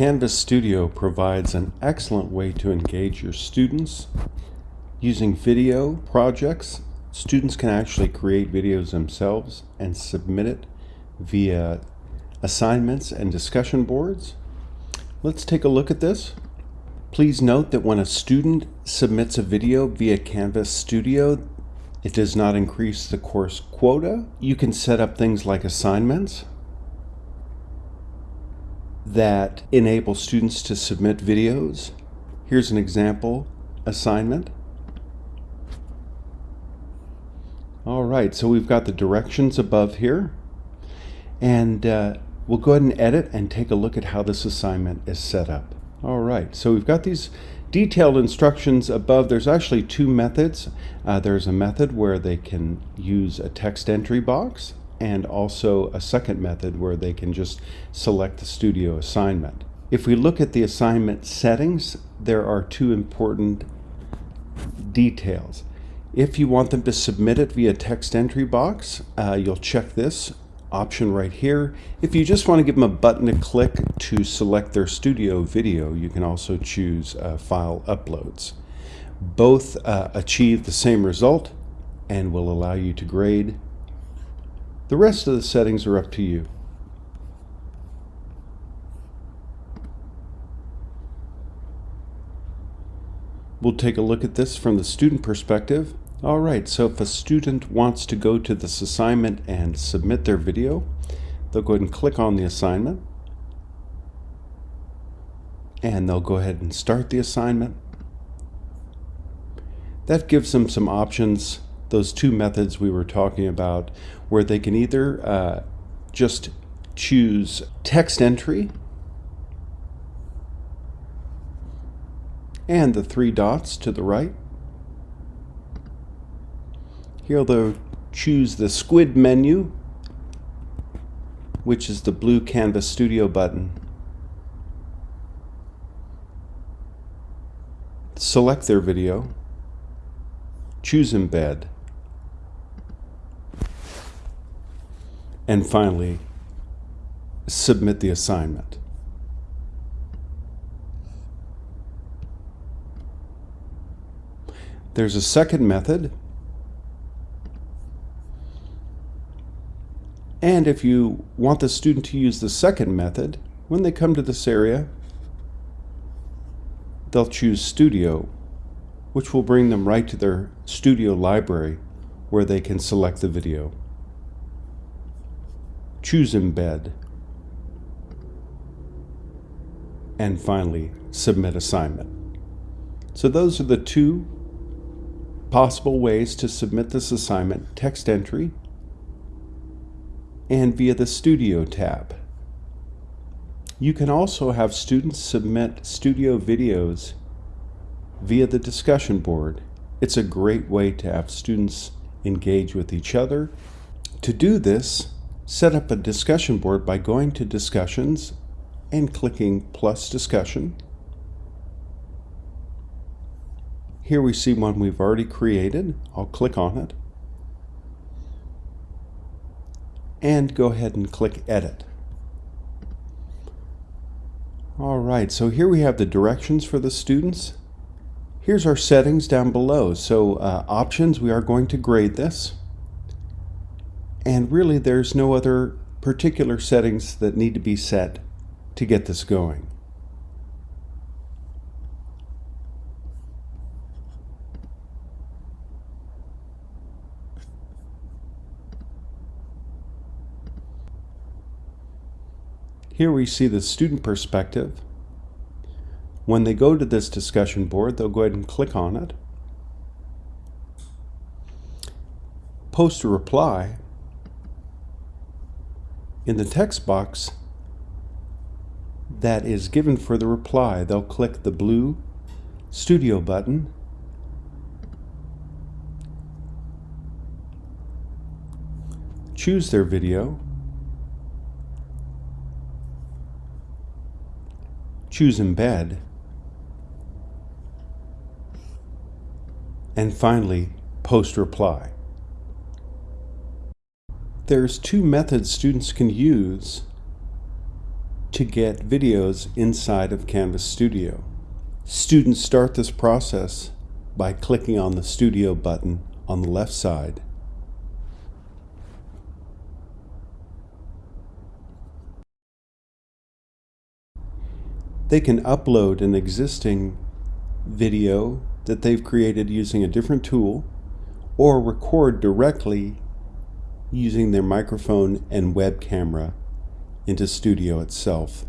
Canvas Studio provides an excellent way to engage your students. Using video projects, students can actually create videos themselves and submit it via assignments and discussion boards. Let's take a look at this. Please note that when a student submits a video via Canvas Studio, it does not increase the course quota. You can set up things like assignments that enable students to submit videos. Here's an example assignment. All right, so we've got the directions above here. And uh, we'll go ahead and edit and take a look at how this assignment is set up. All right, so we've got these detailed instructions above. There's actually two methods. Uh, there's a method where they can use a text entry box and also a second method where they can just select the studio assignment. If we look at the assignment settings, there are two important details. If you want them to submit it via text entry box, uh, you'll check this option right here. If you just want to give them a button to click to select their studio video, you can also choose uh, file uploads. Both uh, achieve the same result and will allow you to grade the rest of the settings are up to you. We'll take a look at this from the student perspective. All right, so if a student wants to go to this assignment and submit their video, they'll go ahead and click on the assignment. And they'll go ahead and start the assignment. That gives them some options those two methods we were talking about where they can either uh, just choose text entry and the three dots to the right. Here they'll choose the squid menu which is the blue Canvas Studio button. Select their video, choose embed, and finally, submit the assignment. There's a second method. And if you want the student to use the second method, when they come to this area, they'll choose Studio, which will bring them right to their Studio library where they can select the video choose embed, and finally submit assignment. So those are the two possible ways to submit this assignment, text entry and via the Studio tab. You can also have students submit studio videos via the discussion board. It's a great way to have students engage with each other. To do this, Set up a discussion board by going to Discussions and clicking plus Discussion. Here we see one we've already created. I'll click on it. And go ahead and click Edit. Alright, so here we have the directions for the students. Here's our settings down below. So uh, options, we are going to grade this. And really there's no other particular settings that need to be set to get this going. Here we see the student perspective. When they go to this discussion board, they'll go ahead and click on it. Post a reply in the text box that is given for the reply, they'll click the blue Studio button. Choose their video, choose Embed, and finally Post Reply there's two methods students can use to get videos inside of Canvas Studio. Students start this process by clicking on the Studio button on the left side. They can upload an existing video that they've created using a different tool or record directly using their microphone and web camera into Studio itself.